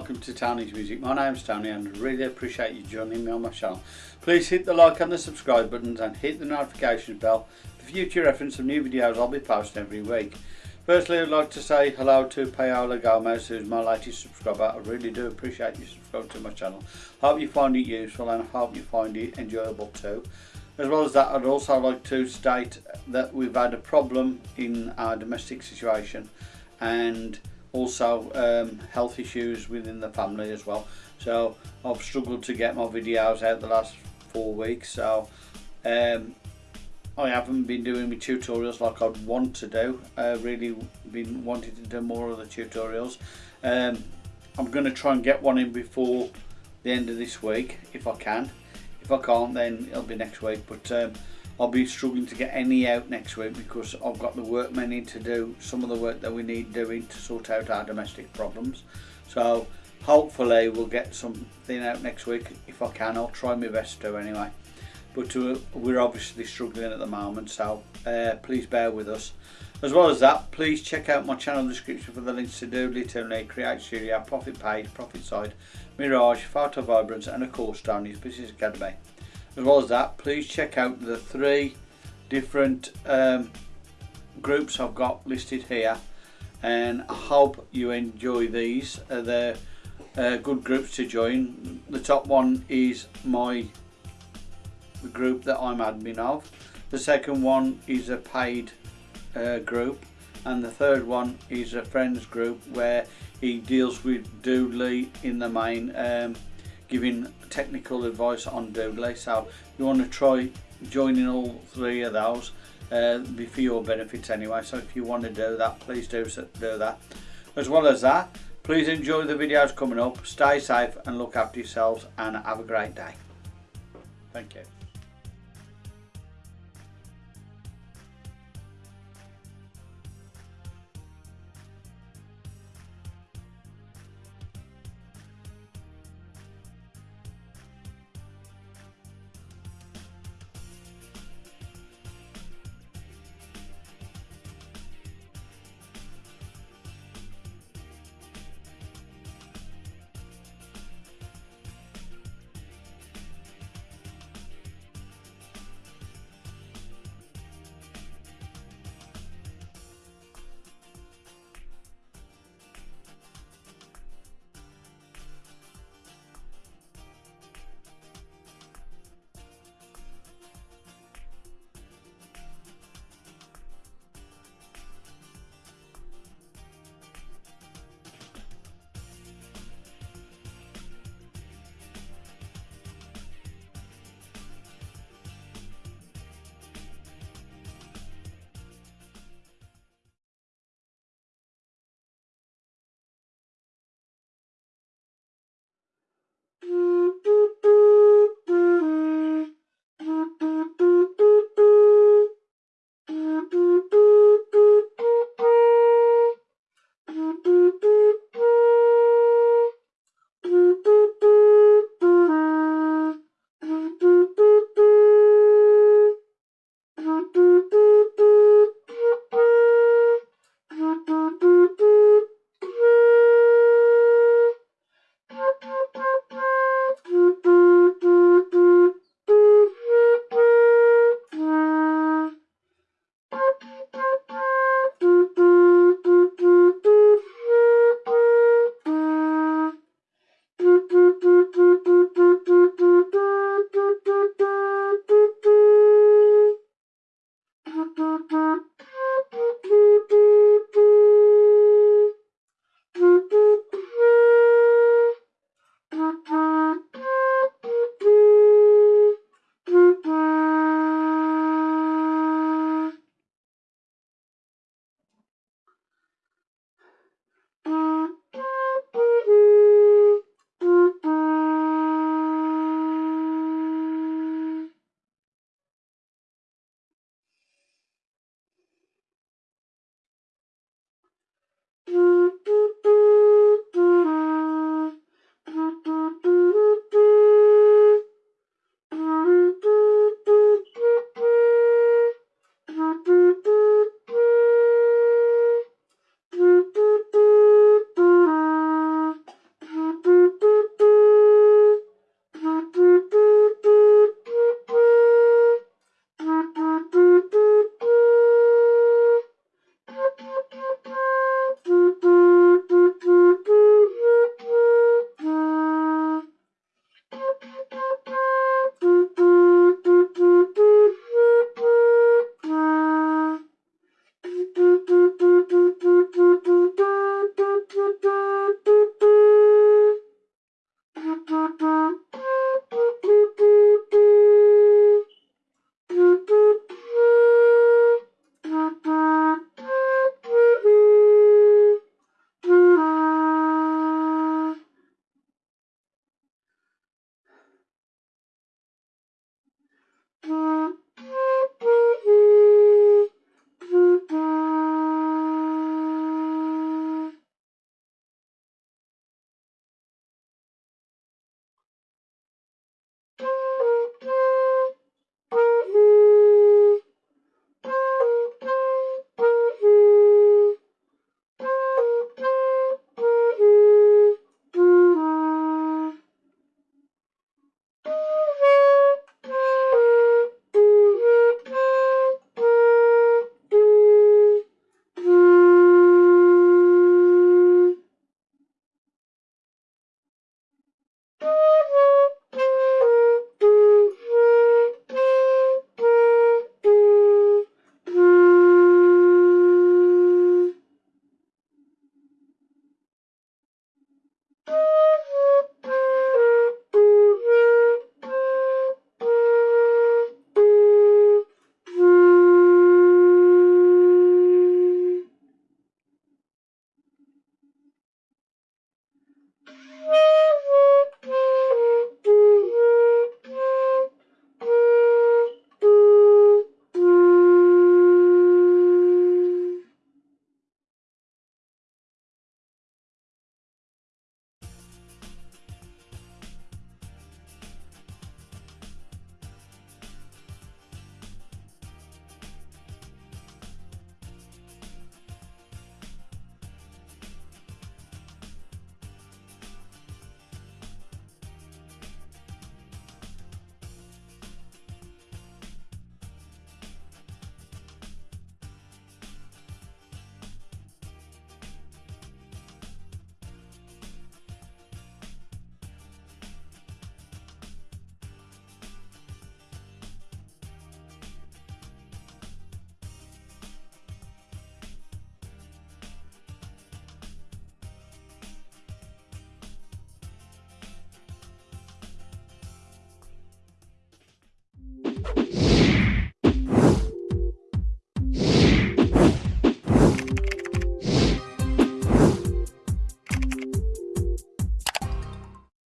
Welcome to Tony's Music. My name's Tony and I really appreciate you joining me on my channel. Please hit the like and the subscribe buttons and hit the notification bell for future reference of new videos I'll be posting every week. Firstly I'd like to say hello to Paola Gomez who's my latest subscriber. I really do appreciate you subscribing to my channel. Hope you find it useful and hope you find it enjoyable too. As well as that I'd also like to state that we've had a problem in our domestic situation and also um, health issues within the family as well. So I've struggled to get my videos out the last four weeks so um, I haven't been doing my tutorials like I'd want to do. I really been wanting to do more of the tutorials. Um, I'm going to try and get one in before the end of this week if I can. If I can't then it'll be next week but um, I'll be struggling to get any out next week because I've got the work workmen in to do some of the work that we need doing to sort out our domestic problems. So hopefully we'll get something out next week if I can. I'll try my best to anyway. But uh, we're obviously struggling at the moment so uh, please bear with us. As well as that, please check out my channel description for the links to Doodly, Toonly, Create Studio, Profit Page, Profit Side, Mirage, Photo Vibrance and of course Tony's Business Academy as well as that please check out the three different um, groups I've got listed here and I hope you enjoy these. Uh, they're uh, good groups to join. The top one is my group that I'm admin of. The second one is a paid uh, group and the third one is a friends group where he deals with Doodly in the main um, giving technical advice on Doodly so you want to try joining all three of those uh, be for your benefits anyway so if you want to do that please do, do that. As well as that please enjoy the videos coming up stay safe and look after yourselves and have a great day. Thank you